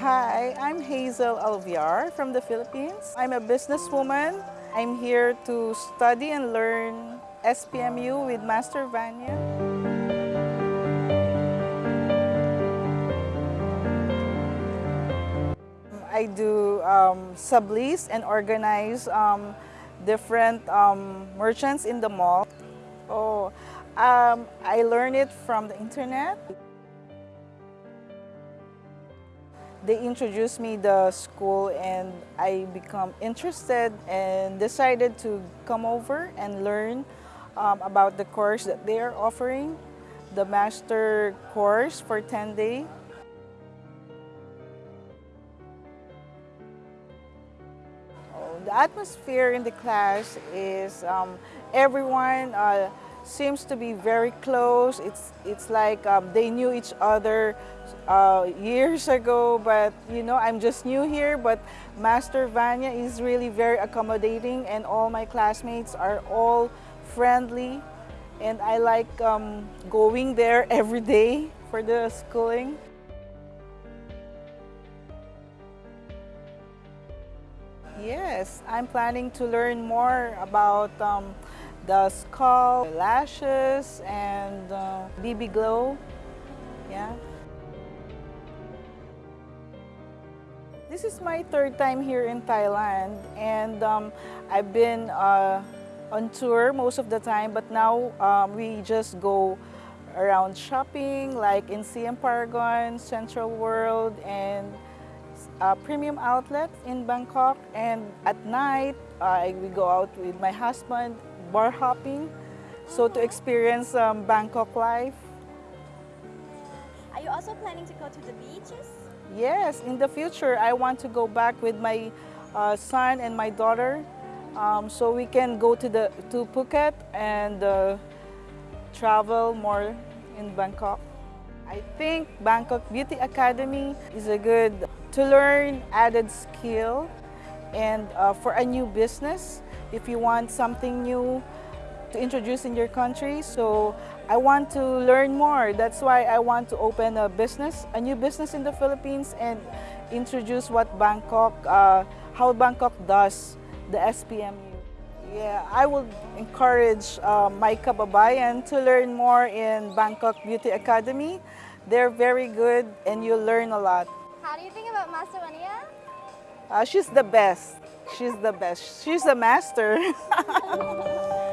Hi, I'm Hazel Alviar from the Philippines. I'm a businesswoman. I'm here to study and learn SPMU with Master Vanya. I do um, sublease and organize um, different um, merchants in the mall. Oh, um, I learned it from the internet. They introduced me the school and I become interested and decided to come over and learn um, about the course that they are offering, the master course for 10 days. The atmosphere in the class is um, everyone uh, seems to be very close. It's, it's like um, they knew each other uh, years ago, but you know, I'm just new here, but Master Vanya is really very accommodating and all my classmates are all friendly and I like um, going there every day for the schooling. Yes, I'm planning to learn more about um, the skull, lashes, and uh, BB glow. Yeah. This is my third time here in Thailand, and um, I've been uh, on tour most of the time, but now um, we just go around shopping, like in Siam Paragon, Central World, and a premium outlet in Bangkok and at night uh, we go out with my husband bar hopping so to experience um, Bangkok life. Are you also planning to go to the beaches? Yes, in the future I want to go back with my uh, son and my daughter um, so we can go to the to Phuket and uh, travel more in Bangkok. I think Bangkok Beauty Academy is a good to learn added skill and uh, for a new business if you want something new to introduce in your country. So I want to learn more. That's why I want to open a business, a new business in the Philippines and introduce what Bangkok, uh, how Bangkok does the SPMU. Yeah, I would encourage uh, my kababayan to learn more in Bangkok Beauty Academy. They're very good and you'll learn a lot. How do you think about Master Vania? Uh, she's the best. She's the best. She's a master.